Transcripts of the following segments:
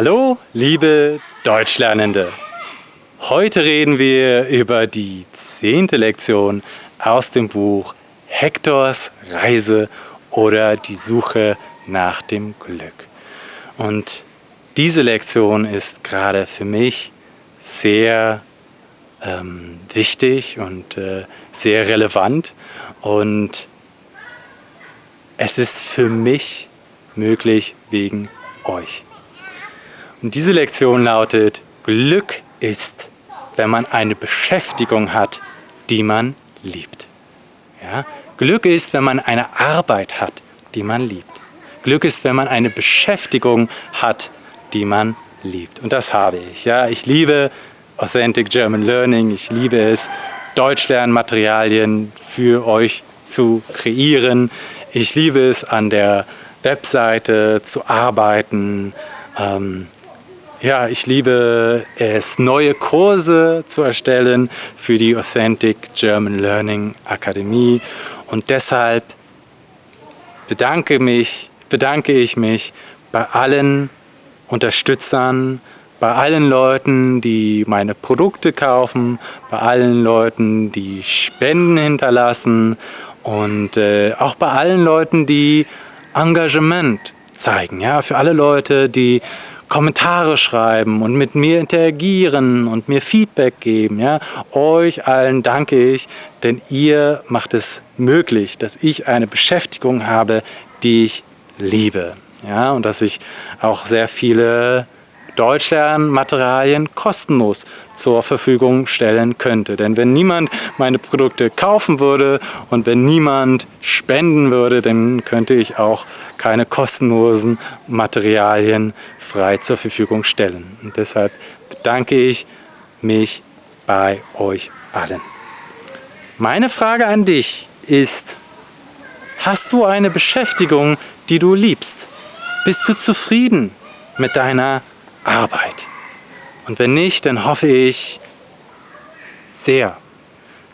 Hallo, liebe Deutschlernende! Heute reden wir über die zehnte Lektion aus dem Buch Hektors Reise oder die Suche nach dem Glück. Und diese Lektion ist gerade für mich sehr ähm, wichtig und äh, sehr relevant und es ist für mich möglich wegen euch. Und diese Lektion lautet, Glück ist, wenn man eine Beschäftigung hat, die man liebt. Ja? Glück ist, wenn man eine Arbeit hat, die man liebt. Glück ist, wenn man eine Beschäftigung hat, die man liebt. Und das habe ich. Ja? Ich liebe Authentic German Learning. Ich liebe es, Deutschlernmaterialien für euch zu kreieren. Ich liebe es, an der Webseite zu arbeiten. Ähm, ja, ich liebe es, neue Kurse zu erstellen für die Authentic German Learning Akademie und deshalb bedanke, mich, bedanke ich mich bei allen Unterstützern, bei allen Leuten, die meine Produkte kaufen, bei allen Leuten, die Spenden hinterlassen und äh, auch bei allen Leuten, die Engagement zeigen. Ja, für alle Leute, die Kommentare schreiben und mit mir interagieren und mir Feedback geben. Ja? Euch allen danke ich, denn ihr macht es möglich, dass ich eine Beschäftigung habe, die ich liebe. Ja? Und dass ich auch sehr viele Deutschlernmaterialien kostenlos zur Verfügung stellen könnte. Denn wenn niemand meine Produkte kaufen würde und wenn niemand spenden würde, dann könnte ich auch keine kostenlosen Materialien frei zur Verfügung stellen. Und deshalb bedanke ich mich bei euch allen. Meine Frage an dich ist, hast du eine Beschäftigung, die du liebst? Bist du zufrieden mit deiner Arbeit? Und wenn nicht, dann hoffe ich sehr,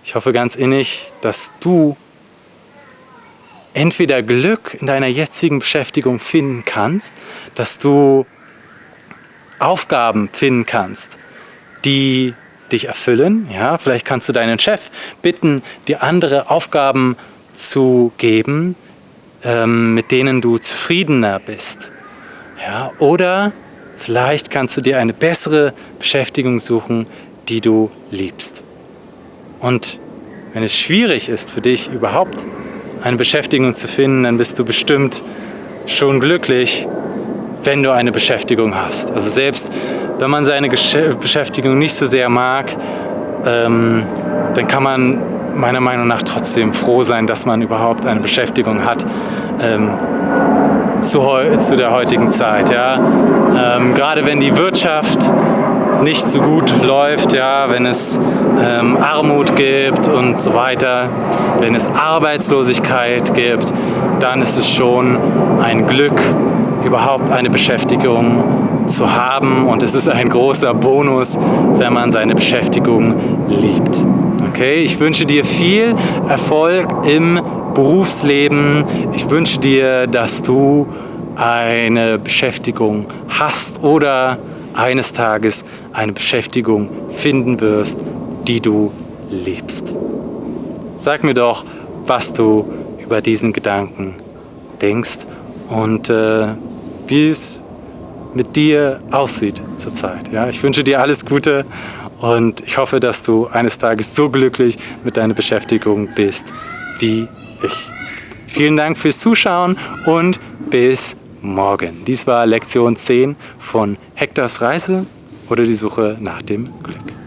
ich hoffe ganz innig, dass du entweder Glück in deiner jetzigen Beschäftigung finden kannst, dass du Aufgaben finden kannst, die dich erfüllen. Ja, vielleicht kannst du deinen Chef bitten, dir andere Aufgaben zu geben, ähm, mit denen du zufriedener bist. Ja, oder vielleicht kannst du dir eine bessere Beschäftigung suchen, die du liebst. Und wenn es schwierig ist für dich überhaupt eine Beschäftigung zu finden, dann bist du bestimmt schon glücklich, wenn du eine Beschäftigung hast. Also selbst wenn man seine Beschäftigung nicht so sehr mag, ähm, dann kann man meiner Meinung nach trotzdem froh sein, dass man überhaupt eine Beschäftigung hat ähm, zu, zu, der heutigen Zeit. Ja? Ähm, gerade wenn die Wirtschaft nicht so gut läuft, ja, wenn es ähm, Armut gibt und so weiter, wenn es Arbeitslosigkeit gibt, dann ist es schon ein Glück, überhaupt eine Beschäftigung zu haben und es ist ein großer Bonus, wenn man seine Beschäftigung liebt. Okay, ich wünsche dir viel Erfolg im Berufsleben. Ich wünsche dir, dass du eine Beschäftigung hast oder eines Tages eine Beschäftigung finden wirst, die du liebst. Sag mir doch, was du über diesen Gedanken denkst und äh, wie es mit dir aussieht zurzeit. Ja, ich wünsche dir alles Gute und ich hoffe, dass du eines Tages so glücklich mit deiner Beschäftigung bist wie ich. Vielen Dank fürs Zuschauen und bis morgen. Dies war Lektion 10 von Hektors Reise oder die Suche nach dem Glück.